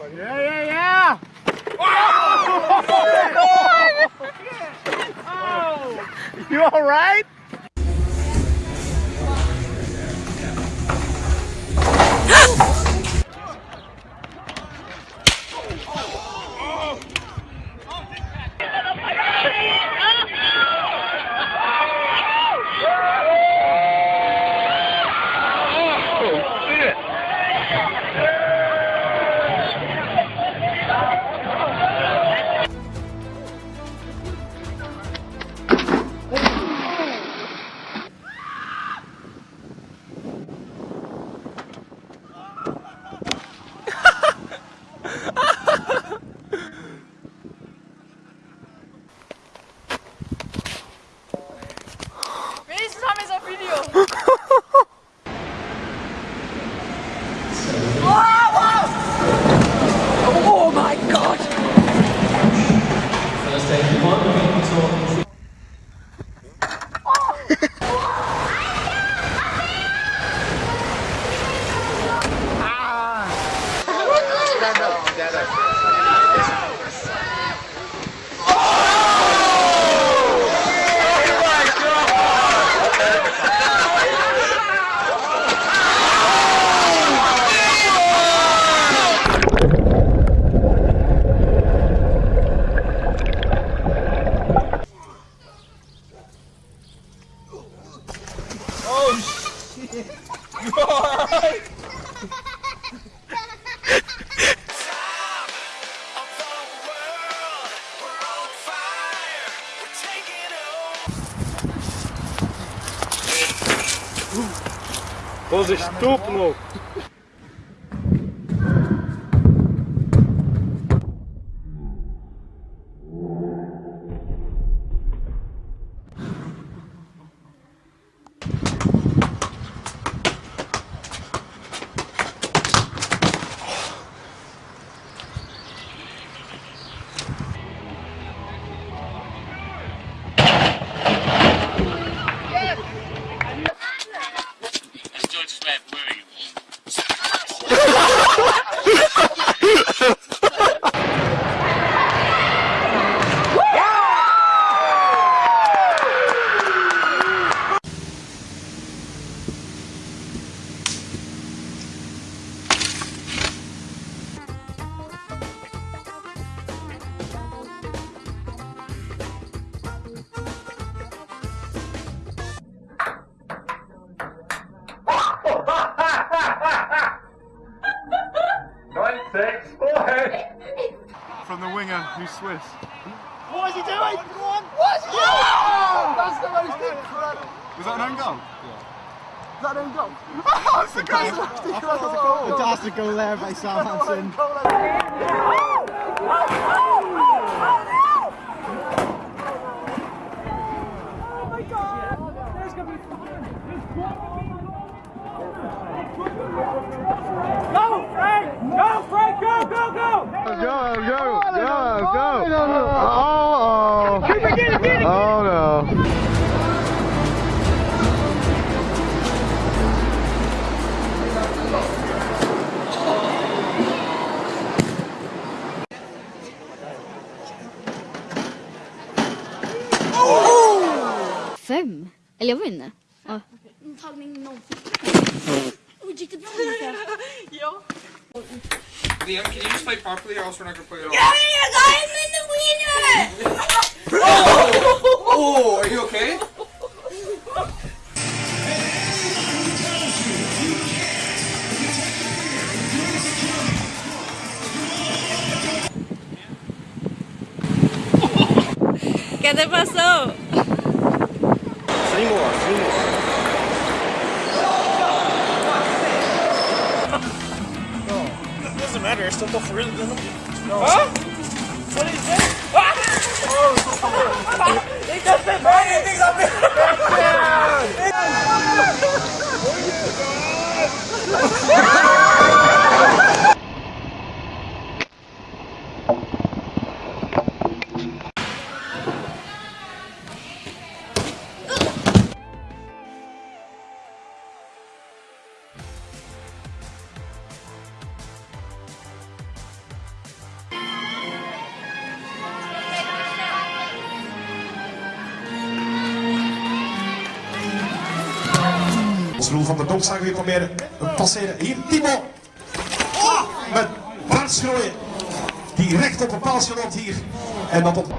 Yeah, yeah, yeah! Oh! You alright? Заштопнул. Who's Swiss. What is he doing? Go on. What is he doing? That's the most incredible. Was that an own goal? Yeah. Is that an own goal? Oh, it's a goal! Incredible. Fantastic goal there by Southampton. Go, go, go, go! Oh, oh, oh no. Fem? Eller jag var inne. Ja. Tagning noll. Oj, gick det bra Mikael? Ja. Liam, can you just play properly or else we're not gonna play at all? Yeah, I'm in the winner! Oh, are you okay? ¿Qué te pasó? Seymour, Seymour. Doesn't matter. I still go for it. Huh? What did he say? Ah! He know anything of it! Als Roel van der Donk weer proberen te passeren. Hier, Timo. Oh, met paardschrooien. Die recht op een paaltje loopt hier. En dat op...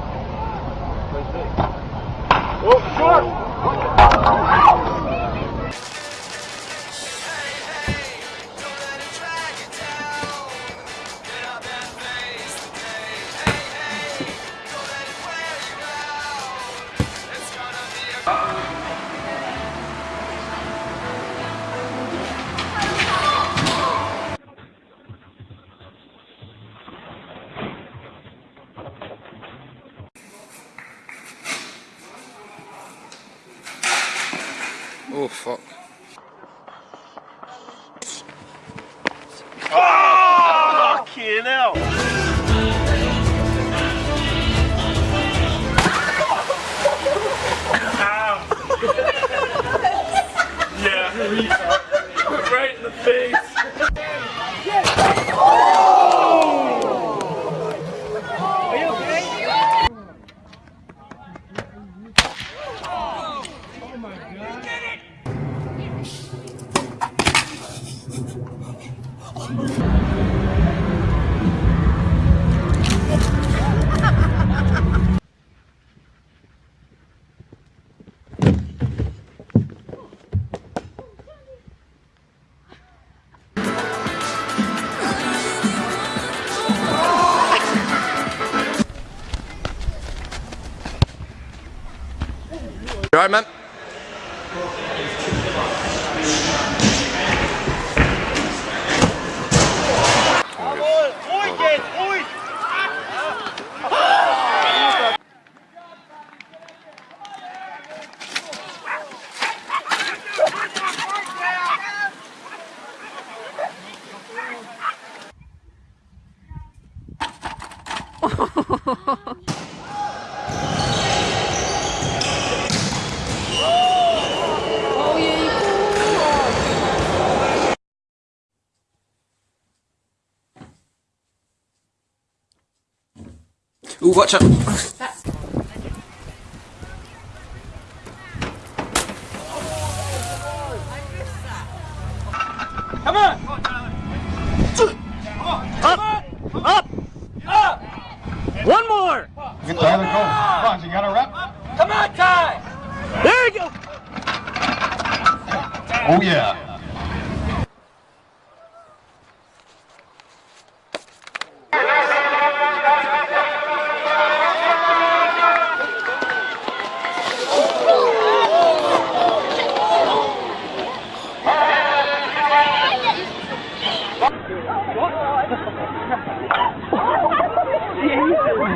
Oh fuck. Fucking hell. yeah. right in the face. You alright, man? Ooh, watch out. One more. Get Tyler go. Come on, you got a rep? Come on, Ty. There you go. Oh yeah.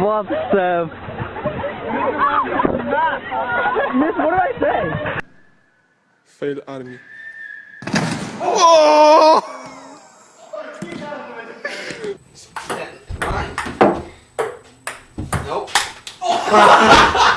What the? Miss, what did I say? Fail army. Nope.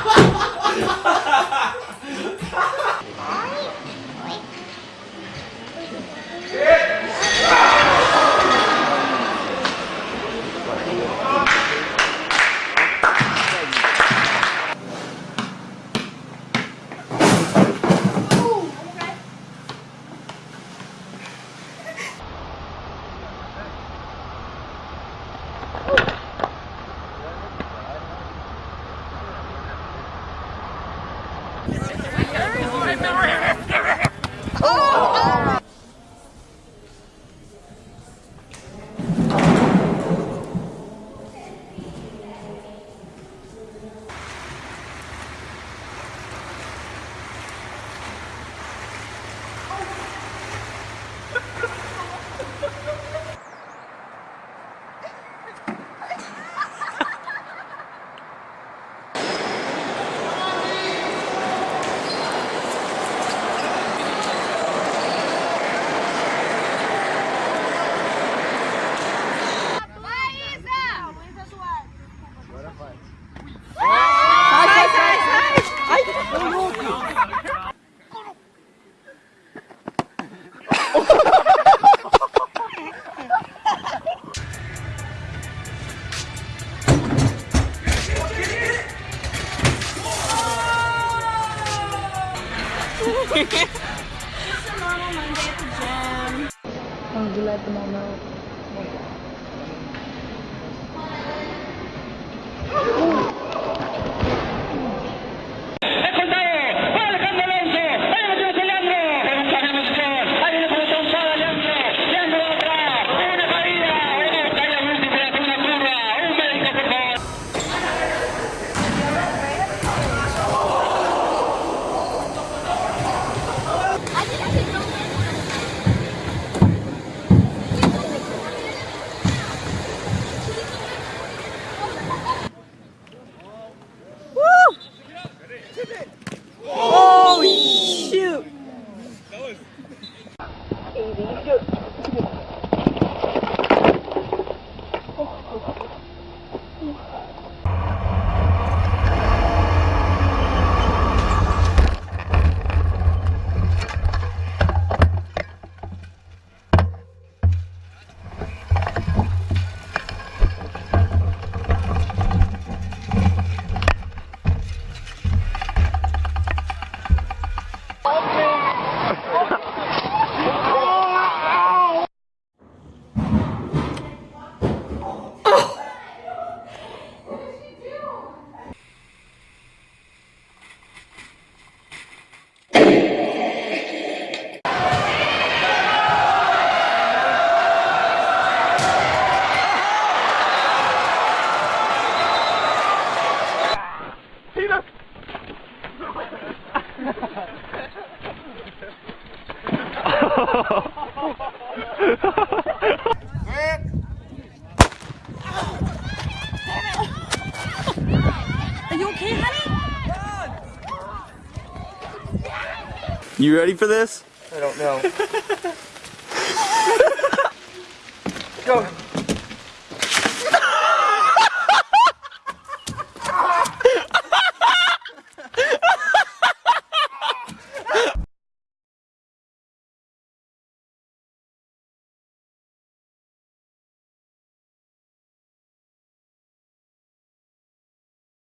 going let them all know. Are You ready for this? I don't know. Go.